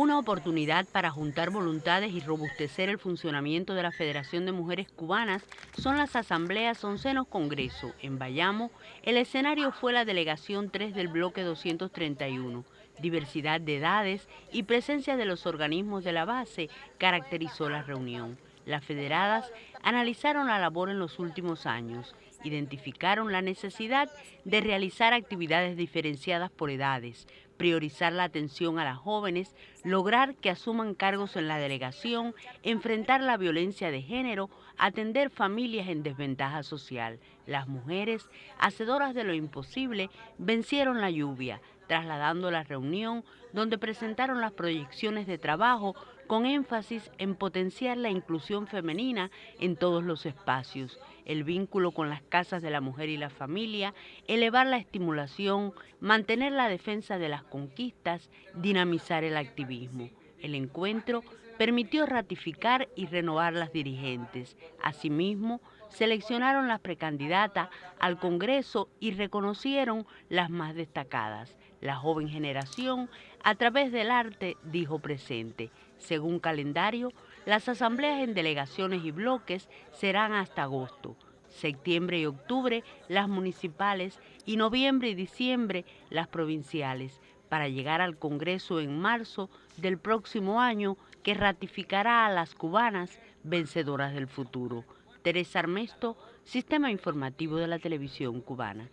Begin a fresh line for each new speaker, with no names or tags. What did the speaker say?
Una oportunidad para juntar voluntades y robustecer el funcionamiento de la Federación de Mujeres Cubanas son las asambleas Oncenos Congreso. En Bayamo, el escenario fue la delegación 3 del bloque 231. Diversidad de edades y presencia de los organismos de la base caracterizó la reunión. Las federadas analizaron la labor en los últimos años, identificaron la necesidad de realizar actividades diferenciadas por edades, priorizar la atención a las jóvenes, lograr que asuman cargos en la delegación, enfrentar la violencia de género, atender familias en desventaja social. Las mujeres, hacedoras de lo imposible, vencieron la lluvia, trasladando la reunión donde presentaron las proyecciones de trabajo con énfasis en potenciar la inclusión femenina en todos los espacios, el vínculo con las casas de la mujer y la familia, elevar la estimulación, mantener la defensa de las conquistas, dinamizar el activismo. El encuentro permitió ratificar y renovar las dirigentes. Asimismo, seleccionaron las precandidatas al Congreso y reconocieron las más destacadas. La joven generación, a través del arte, dijo presente. Según calendario, las asambleas en delegaciones y bloques serán hasta agosto, septiembre y octubre las municipales y noviembre y diciembre las provinciales, para llegar al Congreso en marzo del próximo año que ratificará a las cubanas vencedoras del futuro. Teresa Armesto, Sistema Informativo de la Televisión Cubana.